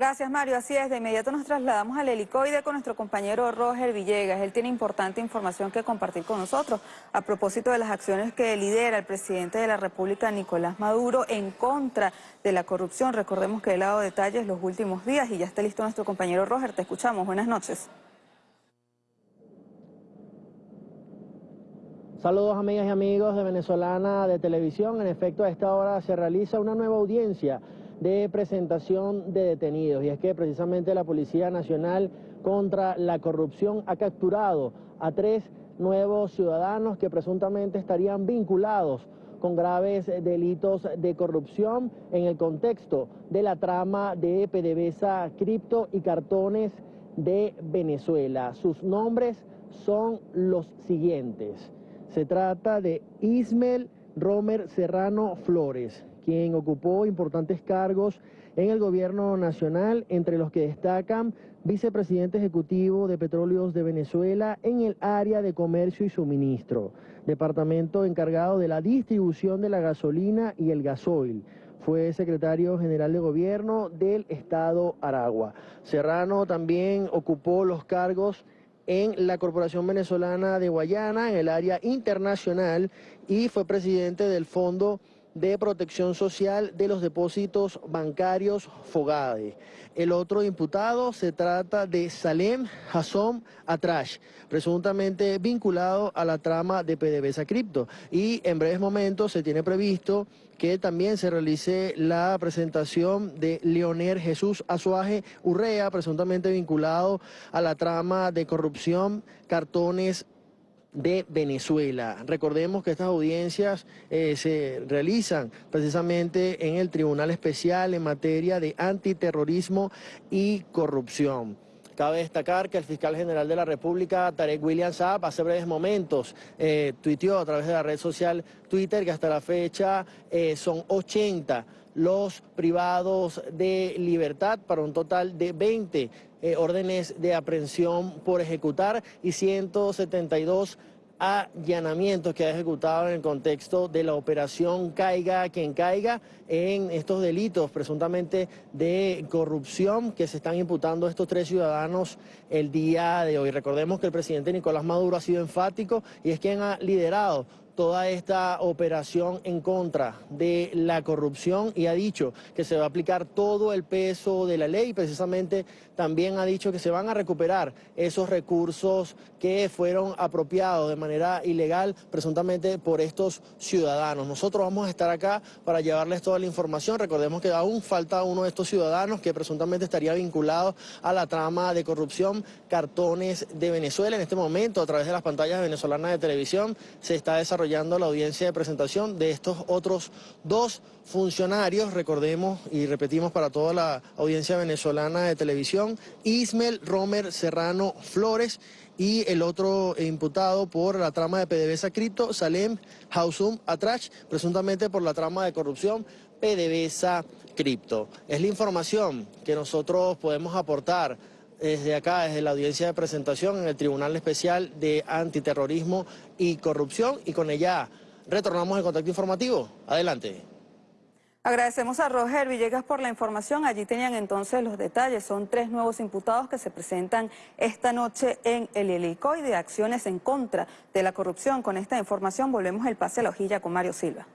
Gracias, Mario. Así es, de inmediato nos trasladamos al helicoide con nuestro compañero Roger Villegas. Él tiene importante información que compartir con nosotros a propósito de las acciones que lidera el presidente de la República, Nicolás Maduro, en contra de la corrupción. Recordemos que ha dado detalles los últimos días y ya está listo nuestro compañero Roger. Te escuchamos. Buenas noches. Saludos amigas y amigos de Venezolana de Televisión. En efecto, a esta hora se realiza una nueva audiencia de presentación de detenidos. Y es que precisamente la Policía Nacional contra la Corrupción ha capturado a tres nuevos ciudadanos que presuntamente estarían vinculados con graves delitos de corrupción en el contexto de la trama de PDVSA Cripto y Cartones de Venezuela. Sus nombres son los siguientes. Se trata de Ismel Romer Serrano Flores, quien ocupó importantes cargos en el gobierno nacional, entre los que destacan vicepresidente ejecutivo de Petróleos de Venezuela en el área de comercio y suministro, departamento encargado de la distribución de la gasolina y el gasoil. Fue secretario general de gobierno del estado Aragua. Serrano también ocupó los cargos en la Corporación Venezolana de Guayana, en el área internacional, y fue presidente del Fondo de protección social de los depósitos bancarios Fogade. El otro imputado se trata de Salem Hassom Atrash, presuntamente vinculado a la trama de PDVSA Cripto. Y en breves momentos se tiene previsto que también se realice la presentación de Leonel Jesús Azuaje Urrea, presuntamente vinculado a la trama de corrupción, cartones de Venezuela. Recordemos que estas audiencias eh, se realizan precisamente en el Tribunal Especial en materia de antiterrorismo y corrupción. Cabe destacar que el fiscal general de la República, Tarek William Saab, hace breves momentos eh, tuiteó a través de la red social Twitter que hasta la fecha eh, son 80 los privados de libertad para un total de 20 eh, órdenes de aprehensión por ejecutar y 172 allanamientos que ha ejecutado en el contexto de la operación Caiga quien caiga en estos delitos presuntamente de corrupción que se están imputando a estos tres ciudadanos el día de hoy. Recordemos que el presidente Nicolás Maduro ha sido enfático y es quien ha liderado toda esta operación en contra de la corrupción y ha dicho que se va a aplicar todo el peso de la ley. Precisamente también ha dicho que se van a recuperar esos recursos que fueron apropiados de manera ilegal presuntamente por estos ciudadanos. Nosotros vamos a estar acá para llevarles toda la información. Recordemos que aún falta uno de estos ciudadanos que presuntamente estaría vinculado a la trama de corrupción Cartones de Venezuela. En este momento, a través de las pantallas venezolanas de televisión, se está desarrollando desarrollando la audiencia de presentación de estos otros dos funcionarios, recordemos y repetimos para toda la audiencia venezolana de televisión, Ismel Romer Serrano Flores y el otro imputado por la trama de PDVSA Cripto, Salem Hausum Atrach, presuntamente por la trama de corrupción PDVSA Cripto. Es la información que nosotros podemos aportar desde acá, desde la audiencia de presentación en el Tribunal Especial de Antiterrorismo y Corrupción y con ella retornamos el contacto informativo. Adelante. Agradecemos a Roger Villegas por la información. Allí tenían entonces los detalles. Son tres nuevos imputados que se presentan esta noche en el helicoide de acciones en contra de la corrupción. Con esta información volvemos el pase a la hojilla con Mario Silva.